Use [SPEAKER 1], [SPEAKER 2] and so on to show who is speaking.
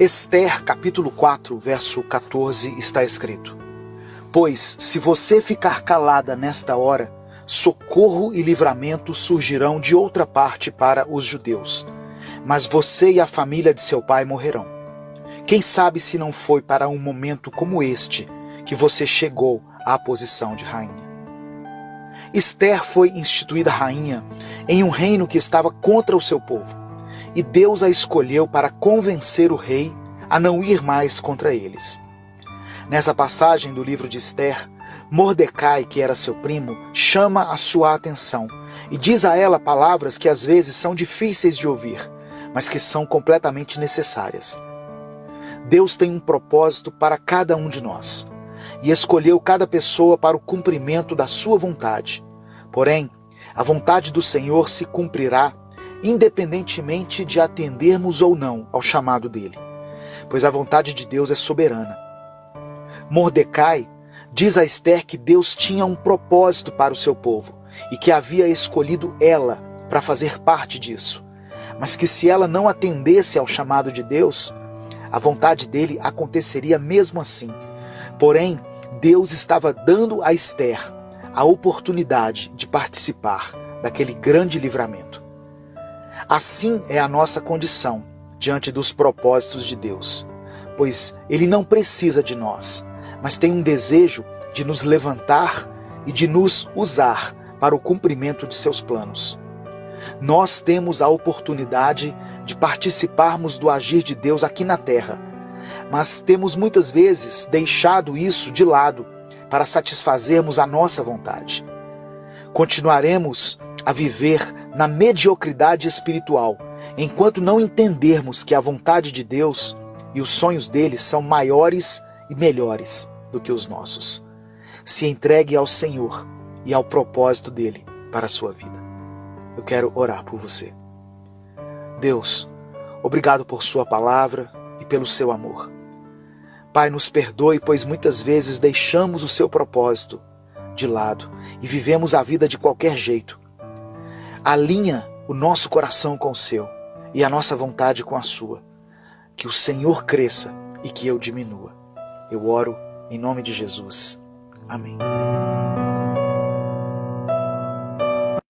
[SPEAKER 1] Esther, capítulo 4, verso 14, está escrito: Pois, se você ficar calada nesta hora, socorro e livramento surgirão de outra parte para os judeus, mas você e a família de seu pai morrerão. Quem sabe se não foi para um momento como este que você chegou à posição de rainha? Esther foi instituída rainha em um reino que estava contra o seu povo e Deus a escolheu para convencer o rei a não ir mais contra eles. Nessa passagem do livro de Esther, Mordecai, que era seu primo, chama a sua atenção e diz a ela palavras que às vezes são difíceis de ouvir, mas que são completamente necessárias. Deus tem um propósito para cada um de nós e escolheu cada pessoa para o cumprimento da sua vontade. Porém, a vontade do Senhor se cumprirá independentemente de atendermos ou não ao chamado dele, pois a vontade de Deus é soberana. Mordecai diz a Esther que Deus tinha um propósito para o seu povo e que havia escolhido ela para fazer parte disso, mas que se ela não atendesse ao chamado de Deus, a vontade dele aconteceria mesmo assim. Porém, Deus estava dando a Esther a oportunidade de participar daquele grande livramento. Assim é a nossa condição diante dos propósitos de Deus, pois Ele não precisa de nós, mas tem um desejo de nos levantar e de nos usar para o cumprimento de seus planos. Nós temos a oportunidade de participarmos do agir de Deus aqui na terra, mas temos muitas vezes deixado isso de lado para satisfazermos a nossa vontade. Continuaremos a viver na mediocridade espiritual, enquanto não entendermos que a vontade de Deus e os sonhos dele são maiores e melhores do que os nossos. Se entregue ao Senhor e ao propósito dele para a sua vida. Eu quero orar por você. Deus, obrigado por Sua palavra e pelo seu amor. Pai, nos perdoe, pois muitas vezes deixamos o seu propósito de lado e vivemos a vida de qualquer jeito. Alinha o nosso coração com o seu e a nossa vontade com a sua. Que o Senhor cresça e que eu diminua. Eu oro em nome de Jesus. Amém.